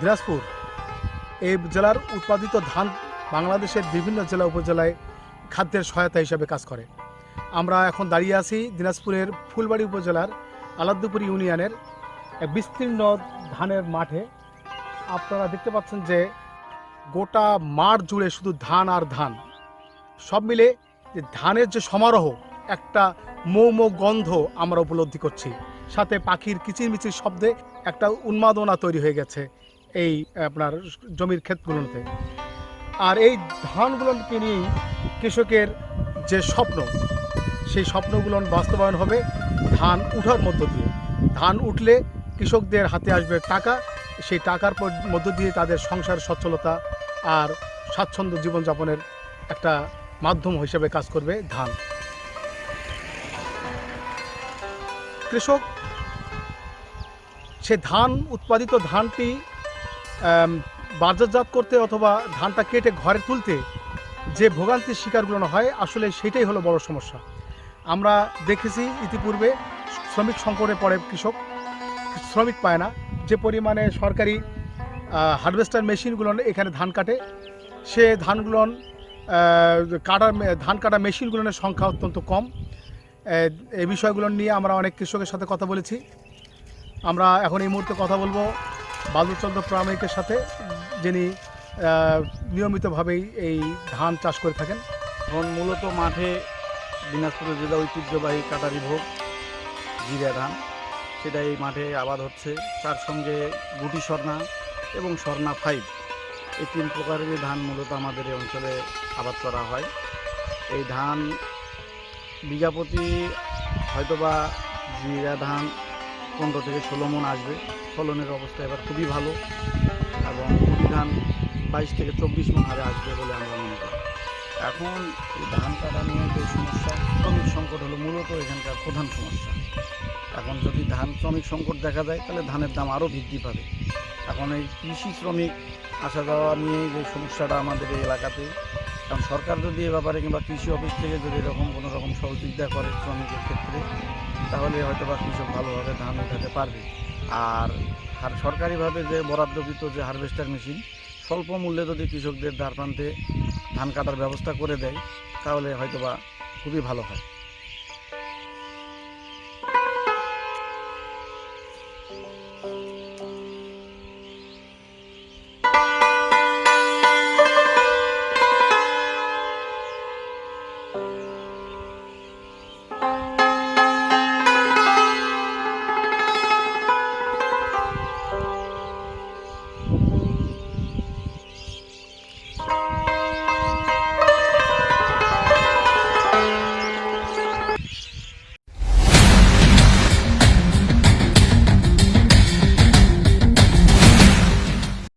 দিনাজপুর। এই জেলার উৎপাদিত ধান বাংলাদেশের বিভিন্ন জেলা উপজেলায় খাদ্যের সহায়তা হিসাবে কাজ করে। আমরা এখন দাঁড়িয়ে আছি দিনাজপুরের ফুলবাড়ি উপজেলার আলাদ্দুপুর ইউনিয়নের এক বিস্তীর্ণ ধানের মাঠে। আপনারা দেখতে পাচ্ছেন যে গোটা মাঠ জুড়ে শুধু ধান আর ধান। সব মিলে যে ধানের যে সমারোহ, একটা মৌম গন্ধ আমরা উপলব্ধি করছি। সাথে পাখির কিচিরমিচির শব্দে একটা উন্মাদনা তৈরি হয়ে গেছে। এই, আপনার জমির ক্ষেতগুলোতে। আর এই ধানগুলোকে নিয়েই কৃষকের যে স্বপ্ন, সেই স্বপ্নগুলো বাস্তবায়ন হবে ধান উঠার মধ্য দিয়ে। ধান উঠলে কৃষকদের হাতে আসবে টাকা, সেই টাকার মধ্য দিয়ে তাদের সংসার সচ্ছলতা আর স্বাচ্ছন্দ্য জীবনযাপনের একটা মাধ্যম হিসেবে কাজ করবে ধান। কৃষক, সে ধান, উৎপাদিত ধানটি বাজারজাত করতে অথবা ধানটা কেটে ঘরে তুলতে যে ভোগান্তির শিকারগুলো হয়, আসলে সেটাই হলো বড় সমস্যা। আমরা দেখেছি ইতিপূর্বে শ্রমিক সংকটে পড়ে কৃষক, শ্রমিক পায় না। যে পরিমাণে সরকারি হারভেস্টার মেশিনগুলো এখানে ধান কাটে, সে ধানগুলো কাটার ধান কাটা মেশিনগুলোর সংখ্যা অত্যন্ত কম। এই বিষয়গুলো নিয়ে আমরা অনেক কৃষকের সাথে কথা বলেছি। আমরা এখন এই মুহূর্তে কথা বলব বালুচন্দ্র প্রামাণিকের সাথে যিনি নিয়মিতভাবেই এই ধান চাষ করে থাকেন। এখন মূলত মাঠে দিনাজপুর জেলা ঐতিহ্যবাহী কাটারি ভোগ, জিরা ধান, সেটা এই মাঠে আবাদ হচ্ছে। তার সঙ্গে গুটি স্বর্ণা এবং স্বর্ণা ফাইভ, এই তিন প্রকারের ধান মূলত আমাদের এই অঞ্চলে আবাদ করা হয়। এই ধান বিঘাপতি হয়তোবা জিরা ধান পনেরো থেকে ষোলো মন আসবে। ফলনের অবস্থা এবার খুবই ভালো এবং গুটি ধান বাইশ থেকে চব্বিশ মন হারে আসবে বলে আমরা মনে করি। এখন এই ধান কাটা নিয়ে যে সমস্যা, শ্রমিক সংকট হলো মূলত এখানকার প্রধান সমস্যা। এখন যদি ধান শ্রমিক সংকট দেখা যায় তাহলে ধানের দাম আরও বৃদ্ধি পাবে। এখন এই কৃষি শ্রমিক আসা যাওয়া নিয়ে যে সমস্যাটা আমাদের এই এলাকাতে কারণ সরকার যদি এ ব্যাপারে কিংবা কৃষি অফিস থেকে যদি এরকম কোনো রকম সহযোগিতা করে শ্রমিকের ক্ষেত্রে, তাহলে হয়তো বা কৃষক ভালোভাবে ধান উঠাতে পারবে। আর আর সরকারিভাবে যে বরাদ্দকৃত যে হারভেস্টার মেশিন, স্বল্প মূল্যে যদি কৃষকদের দ্বার প্রান্তে ধান কাটার ব্যবস্থা করে দেয়, তাহলে হয়তোবা খুবই ভালো হয়।